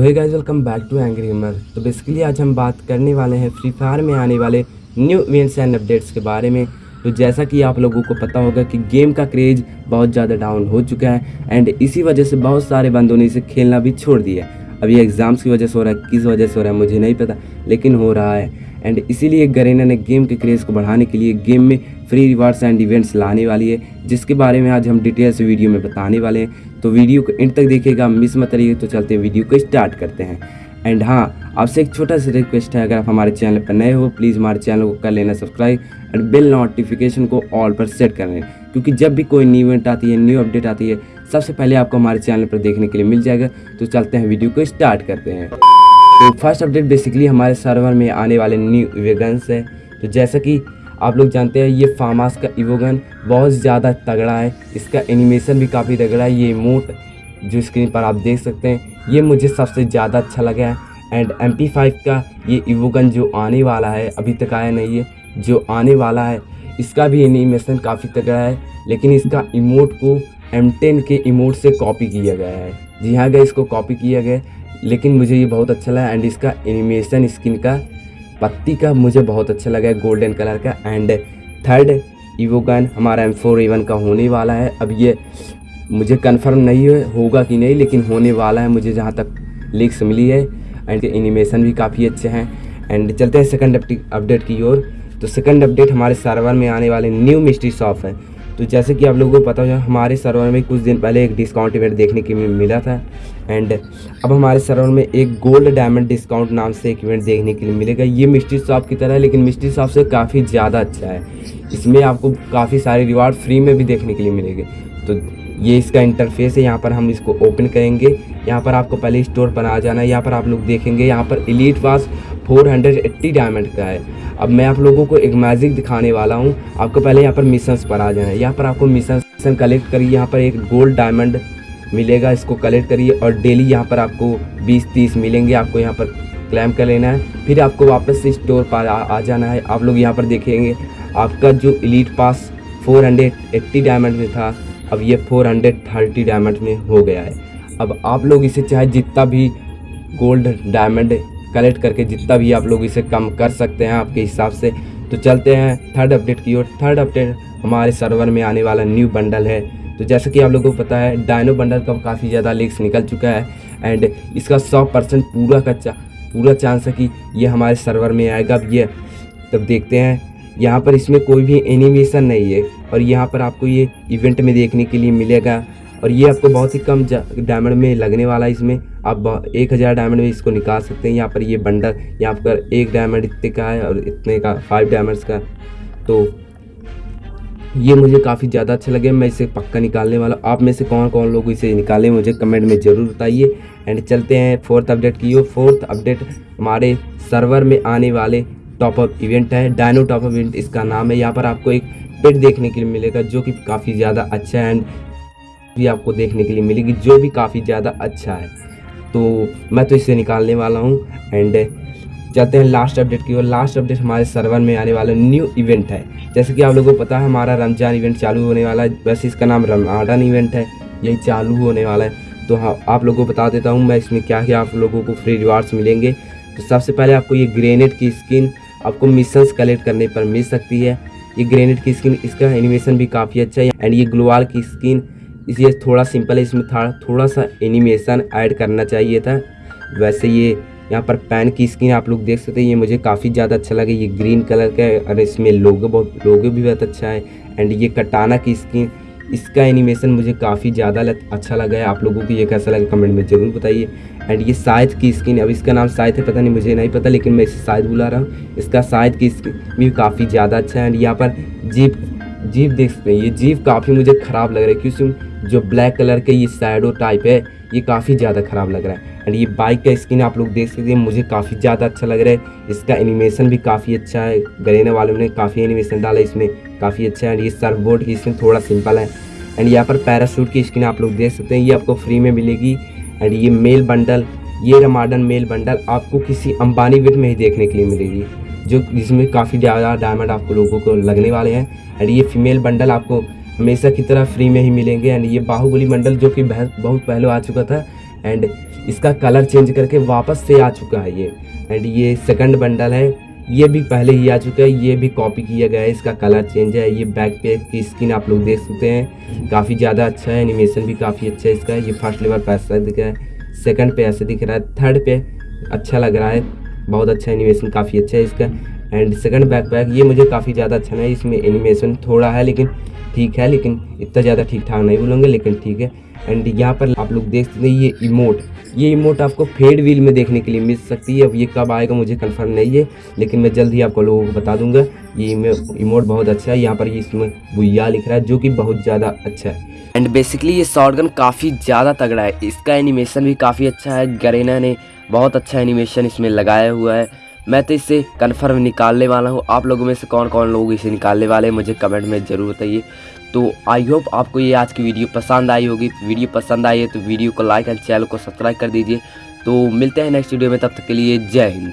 Hey guys welcome back to angry gamer so basically आज हम बात करने वाले हैं फ्री फायर में आने वाले न्यू इवेंट्स एंड अपडेट्स के बारे में। तो जैसा कि आप लोगों को पता होगा कि गेम का क्रेज बहुत ज़्यादा डाउन हो चुका है एंड इसी वजह से बहुत सारे बंदों ने इसे खेलना भी छोड़ दिया है। एग्ज़ाम्स की वजह से हो रहा है, किस वजह से हो रहा है, मुझे नहीं पता, लेकिन हो रहा है। एंड इसीलिए गरेना ने गेम के क्रेज़ को बढ़ाने के लिए गेम में फ्री रिवार्ड्स एंड इवेंट्स लाने वाली है, जिसके बारे में आज हम डिटेल से वीडियो में बताने वाले हैं। तो वीडियो को एंड तक देखिएगा मिस मत करिए तो चलते हैं वीडियो को स्टार्ट करते हैं। एंड हाँ आपसे एक छोटा सा रिक्वेस्ट है, अगर आप हमारे चैनल पर नए हो प्लीज़ हमारे चैनल को कर लेना सब्सक्राइब एंड बिल नोटिफिकेशन को ऑल पर सेट कर लें। क्योंकि जब भी कोई न्यू इवेंट आती है न्यू अपडेट आती है, सबसे पहले आपको हमारे चैनल पर देखने के लिए मिल जाएगा। तो चलते हैं वीडियो को स्टार्ट करते हैं। तो फ़र्स्ट अपडेट बेसिकली हमारे सर्वर में आने वाले न्यू इवेगन्स है। तो जैसा कि आप लोग जानते हैं, ये फार्मास का इवोगन बहुत ज़्यादा तगड़ा है। इसका एनिमेशन भी काफ़ी तगड़ा है। ये इमोट जो स्क्रीन पर आप देख सकते हैं, ये मुझे सबसे ज़्यादा अच्छा लगा है। एंड एम का ये इवोगन जो आने वाला है, अभी तक आया नहीं है, जो आने वाला है, इसका भी एनिमेशन काफ़ी तगड़ा है। लेकिन इसका इमोट को एम के इमोट से कॉपी किया गया है। जी हाँ गए इसको कॉपी किया गया लेकिन मुझे ये बहुत अच्छा लगा एंड इसका एनिमेशन स्किन का, पत्ती का मुझे बहुत अच्छा लगा गोल्डन कलर का एंड थर्ड ईवो गन हमारा एम फोर इवन का होने वाला है। अब ये मुझे कंफर्म नहीं है होगा कि नहीं, लेकिन होने वाला है, मुझे जहाँ तक लिक्स मिली है एंड एनिमेशन भी काफ़ी अच्छे हैं। एंड चलते हैं सेकंड अपडेट की ओर। तो सेकंड अपडेट हमारे सर्वर में आने वाले न्यू मिस्ट्री शॉप है। तो जैसे कि आप लोगों को पता हो, हमारे सर्वर में कुछ दिन पहले एक डिस्काउंट इवेंट देखने के लिए मिला था। एंड अब हमारे सर्वर में एक गोल्ड डायमंड डिस्काउंट नाम से एक इवेंट देखने के लिए मिलेगा। ये मिस्ट्री शॉप की तरह है, लेकिन मिस्ट्री शॉप से काफ़ी ज़्यादा अच्छा है। इसमें आपको काफ़ी सारे रिवार्ड फ्री में भी देखने के लिए मिलेंगे। तो ये इसका इंटरफेस है, यहाँ पर हम इसको ओपन करेंगे। यहाँ पर आपको पहले स्टोर पर आ जाना है, यहाँ पर आप लोग देखेंगे, यहाँ पर एलीट पास 480 डायमंड का है। अब मैं आप लोगों को एक मैजिक दिखाने वाला हूँ। आपको पहले यहाँ पर मिशंस पर आ जाना है। यहाँ पर आपको मिशन कलेक्ट करिए। यहाँ पर एक गोल्ड डायमंड मिलेगा। इसको कलेक्ट करिए और डेली यहाँ पर आपको 20-30 मिलेंगे। आपको यहाँ पर क्लैम कर लेना है। फिर आपको वापस से स्टोर पर आ, आ जाना है। आप लोग यहाँ पर देखेंगे आपका जो इलीट पास 480 डायमंड में था अब ये 430 डायमंड में हो गया है। अब आप लोग इसे चाहे जितना भी गोल्ड डायमंड कलेक्ट करके जितना भी आप लोग इसे कम कर सकते हैं आपके हिसाब से। तो चलते हैं थर्ड अपडेट की ओर। थर्ड अपडेट हमारे सर्वर में आने वाला न्यू बंडल है। तो जैसे कि आप लोगों को पता है डायनो बंडल का काफ़ी ज़्यादा लीक्स निकल चुका है। एंड इसका सौ परसेंट पूरा का पूरा चांस है कि ये हमारे सर्वर में आएगा। अब ये, तब देखते हैं। यहाँ पर इसमें कोई भी एनिमेशन नहीं है। और यहाँ पर आपको ये इवेंट में देखने के लिए मिलेगा। और ये आपको बहुत ही कम डायमंड में लगने वाला है इसमें। आप एक हज़ार डायमंड में इसको निकाल सकते हैं। यहाँ पर ये बंडल यहाँ पर एक डायमंड इतने का है और इतने का फाइव डायमंड्स का। तो ये मुझे काफ़ी ज़्यादा अच्छा लगे। मैं इसे पक्का निकालने वाला आप में से कौन कौन लोग इसे निकालें, मुझे कमेंट में ज़रूर बताइए। एंड चलते हैं फोर्थ अपडेट की फोर्थ अपडेट हमारे सर्वर में आने वाले टॉपअप इवेंट है। डायनो टॉपअप इवेंट इसका नाम है। यहाँ पर आपको एक पेट देखने के लिए मिलेगा, जो कि काफ़ी ज़्यादा अच्छा एंड भी आपको देखने के लिए मिलेगी, जो भी काफ़ी ज़्यादा अच्छा है। तो मैं तो इसे निकालने वाला हूँ एंड चलते हैं लास्ट अपडेट की और लास्ट अपडेट हमारे सर्वर में आने वाला न्यू इवेंट है। जैसे कि आप लोगों को पता है, हमारा रमज़ान इवेंट चालू होने वाला है। वैसे इसका नाम रमाडन इवेंट है। यही चालू होने वाला है। तो हाँ आप लोगों को बता देता हूँ मैं इसमें क्या क्या आप लोगों को फ्री रिवार्ड्स मिलेंगे। तो सबसे पहले आपको ये ग्रेनेड की स्किन आपको मिशंस कलेक्ट करने पर मिल सकती है। ये ग्रेनेड की स्किन इसका एनिमेशन भी काफ़ी अच्छा है। एंड ये ग्लोवाल की स्किन इसलिए थोड़ा सिंपल है, इसमें था थोड़ा सा एनिमेशन ऐड करना चाहिए था। वैसे ये यहाँ पर पैन की स्किन आप लोग देख सकते हैं, ये मुझे काफ़ी ज़्यादा अच्छा लगा। ये ग्रीन कलर का है और इसमें लोगो बहुत लोगो भी बहुत अच्छा है। एंड ये कटाना की स्किन इसका एनिमेशन मुझे काफ़ी ज़्यादा अच्छा लगा है। आप लोगों को ये कैसा लगा कमेंट में ज़रूर बताइए। एंड ये शायद की स्किन अब इसका नाम शायद है, पता नहीं, मुझे नहीं पता, लेकिन मैं इसे शायद बुला रहा हूँ। इसका शायद की स्किन भी काफ़ी ज़्यादा अच्छा है। एंड यहाँ पर जीप जीप देख सकते हैं। ये जीप काफ़ी मुझे ख़राब लग रहा है, क्योंकि जो ब्लैक कलर के ये सैडो टाइप है, ये काफ़ी ज़्यादा ख़राब लग रहा है। एंड ये बाइक का स्किन आप लोग देख सकते हैं, मुझे काफ़ी ज़्यादा अच्छा लग रहा है। इसका एनिमेशन भी काफ़ी अच्छा है। गरेने वालों ने काफ़ी एनिमेशन डाला इसमें, काफ़ी अच्छा है। एंड ये सर्फ बोर्ड की स्किन थोड़ा सिंपल है। एंड यहाँ पर पैरासूट की स्किन आप लोग देख सकते हैं, ये आपको फ्री में मिलेगी। एंड ये मेल बंडल ये रमाडन मेल बंडल आपको किसी अंबानी विट में ही देखने के लिए मिलेगी। जो जिसमें काफ़ी ज़्यादा डायमंड आपको लोगों को लगने वाले हैं। एंड ये फीमेल बंडल आपको हमेशा की तरह फ्री में ही मिलेंगे। एंड ये बाहुबली बंडल जो कि बहुत पहले आ चुका था। एंड इसका कलर चेंज करके वापस से आ चुका है ये। एंड ये सेकंड बंडल है। ये भी पहले ही आ चुका है। ये भी कॉपी किया गया है। इसका कलर चेंज है। ये बैक पे की स्किन आप लोग देख सकते हैं। काफ़ी ज़्यादा अच्छा है। एनिमेशन भी काफ़ी अच्छा है इसका। ये फ़र्स्ट लेवल पे ऐसा दिख रहा है। सेकंड पे ऐसे दिख रहा है। थर्ड पे अच्छा लग रहा है। बहुत अच्छा एनिमेशन काफ़ी अच्छा है इसका। एंड सेकंड बैकपैक ये मुझे काफ़ी ज़्यादा अच्छा नहीं, इसमें एनिमेशन थोड़ा है, लेकिन ठीक है, लेकिन इतना ज़्यादा ठीक ठाक नहीं बोलूँगे, लेकिन ठीक है। एंड यहाँ पर आप लोग देख सकते हैं, ये इमोट ये इमोट आपको फेड व्हील में देखने के लिए मिल सकती है। अब ये कब आएगा मुझे कंफर्म नहीं है, लेकिन मैं जल्द ही आपको लोगों को बता दूँगा। ये इमोट बहुत अच्छा है। यहाँ पर इसमें बुया लिख रहा है, जो कि बहुत ज़्यादा अच्छा है। एंड बेसिकली ये शॉर्ट काफ़ी ज़्यादा तगड़ा है। इसका एनिमेशन भी काफ़ी अच्छा है। गरेना ने बहुत अच्छा एनिमेशन इसमें लगाया हुआ है। मैं तो इसे कन्फर्म निकालने वाला हूँ। आप लोगों में से कौन कौन लोग इसे निकालने वाले हैं? मुझे कमेंट में ज़रूर बताइए। तो आई होप आपको ये आज की वीडियो पसंद आई होगी। वीडियो पसंद आई है तो वीडियो को लाइक एंड चैनल को सब्सक्राइब कर दीजिए। तो मिलते हैं नेक्स्ट वीडियो में। तब तक के लिए जय हिंद।